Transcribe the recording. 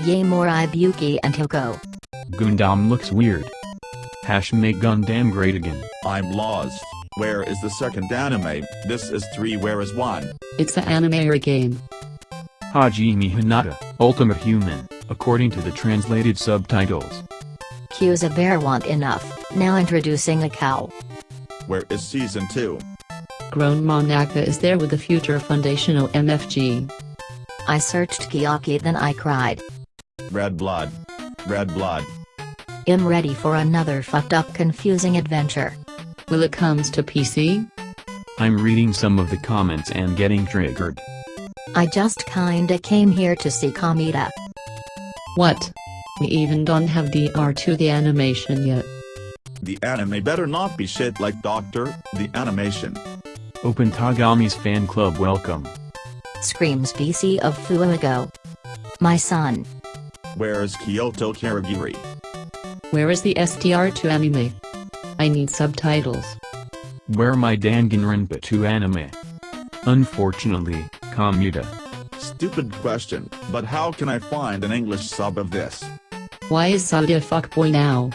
Yaemori Buki and Hiko. Gundam looks weird. Hash make Gundam great again. I'm lost. Where is the second anime? This is 3 where is 1? It's the anime a game. Hajime Hinata, Ultimate Human, according to the translated subtitles. Q's a bear want enough, now introducing a cow. Where is season 2? Grown Monaka is there with the future Foundational MFG. I searched Kiyaki then I cried. Red blood. Red blood. I'm ready for another fucked up confusing adventure. Will it comes to PC? I'm reading some of the comments and getting triggered. I just kinda came here to see Kamita. What? We even don't have DR to the animation yet. The anime better not be shit like Doctor, the animation. Open Togami's fan club welcome. Screams BC of Fuego. My son. Where is Kyoko Kirigiri? Where is the SDR to anime? I need subtitles. Where my Danganronpa 2 anime? Unfortunately, Kamuta. Stupid question, but how can I find an English sub of this? Why is Sadia fuckboy now?